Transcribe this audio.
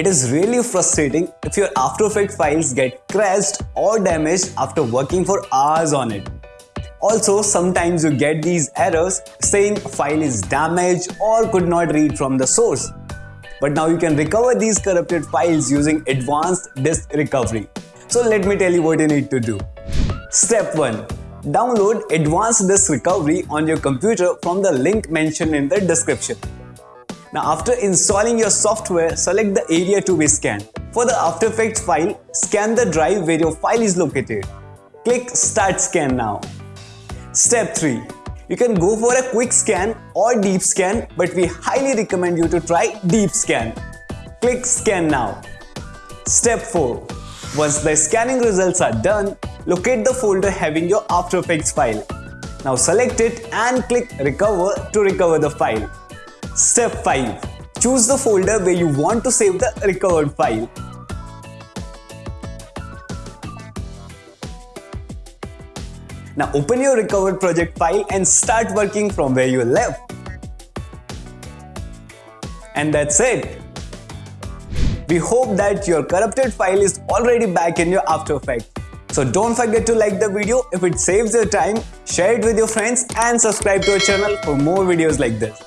It is really frustrating if your After Effects files get crashed or damaged after working for hours on it. Also, sometimes you get these errors saying file is damaged or could not read from the source. But now you can recover these corrupted files using advanced disk recovery. So let me tell you what you need to do. Step 1. Download advanced disk recovery on your computer from the link mentioned in the description. Now after installing your software, select the area to be scanned. For the After Effects file, scan the drive where your file is located. Click Start Scan now. Step 3. You can go for a quick scan or deep scan but we highly recommend you to try deep scan. Click Scan now. Step 4. Once the scanning results are done, locate the folder having your After Effects file. Now select it and click Recover to recover the file. Step 5. Choose the folder where you want to save the recovered file. Now open your recovered project file and start working from where you left. And that's it. We hope that your corrupted file is already back in your After Effects. So don't forget to like the video if it saves your time, share it with your friends and subscribe to our channel for more videos like this.